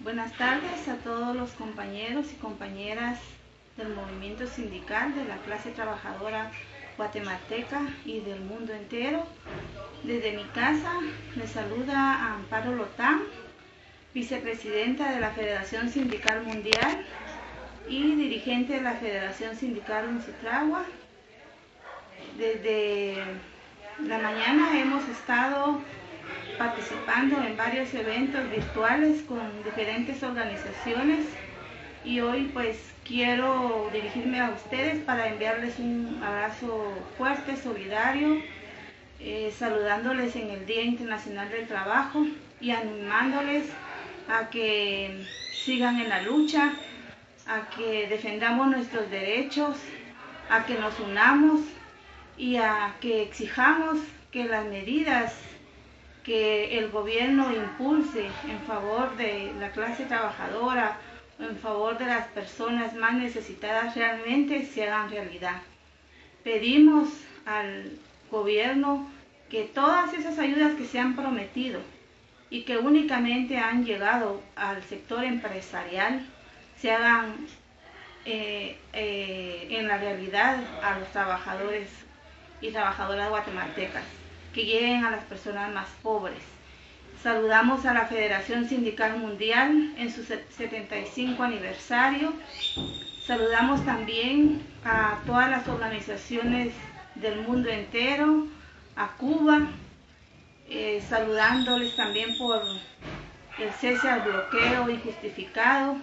Buenas tardes a todos los compañeros y compañeras del movimiento sindical de la clase trabajadora guatemalteca y del mundo entero. Desde mi casa me saluda Amparo Lotán, vicepresidenta de la Federación Sindical Mundial y dirigente de la Federación Sindical Uncitragua. Desde la mañana hemos estado participando en varios eventos virtuales con diferentes organizaciones. Y hoy pues quiero dirigirme a ustedes para enviarles un abrazo fuerte, solidario, eh, saludándoles en el Día Internacional del Trabajo y animándoles a que sigan en la lucha, a que defendamos nuestros derechos, a que nos unamos y a que exijamos que las medidas que el gobierno impulse en favor de la clase trabajadora, en favor de las personas más necesitadas realmente se hagan realidad. Pedimos al gobierno que todas esas ayudas que se han prometido y que únicamente han llegado al sector empresarial se hagan eh, eh, en la realidad a los trabajadores y trabajadoras guatemaltecas que lleguen a las personas más pobres. Saludamos a la Federación Sindical Mundial en su 75 aniversario. Saludamos también a todas las organizaciones del mundo entero, a Cuba, eh, saludándoles también por el cese al bloqueo injustificado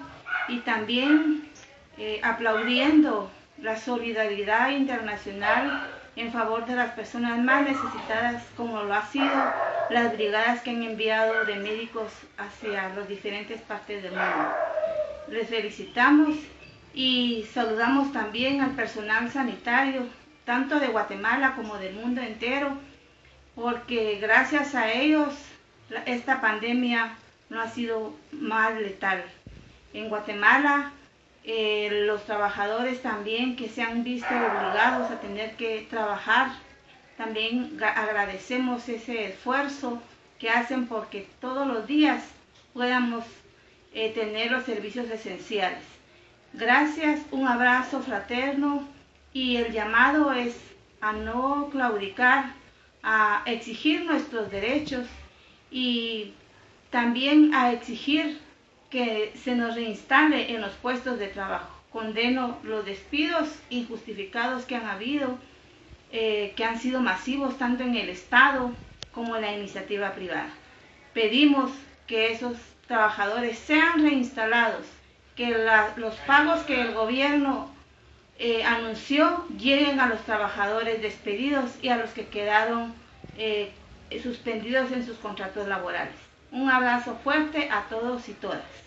y también eh, aplaudiendo la solidaridad internacional en favor de las personas más necesitadas, como lo ha sido las brigadas que han enviado de médicos hacia las diferentes partes del mundo. Les felicitamos y saludamos también al personal sanitario, tanto de Guatemala como del mundo entero, porque gracias a ellos esta pandemia no ha sido más letal. En Guatemala eh, los trabajadores también que se han visto obligados a tener que trabajar, también agradecemos ese esfuerzo que hacen porque todos los días podamos eh, tener los servicios esenciales. Gracias, un abrazo fraterno y el llamado es a no claudicar, a exigir nuestros derechos y también a exigir que se nos reinstale en los puestos de trabajo. Condeno los despidos injustificados que han habido, eh, que han sido masivos tanto en el Estado como en la iniciativa privada. Pedimos que esos trabajadores sean reinstalados, que los pagos que el gobierno eh, anunció lleguen a los trabajadores despedidos y a los que quedaron eh, suspendidos en sus contratos laborales. Un abrazo fuerte a todos y todas.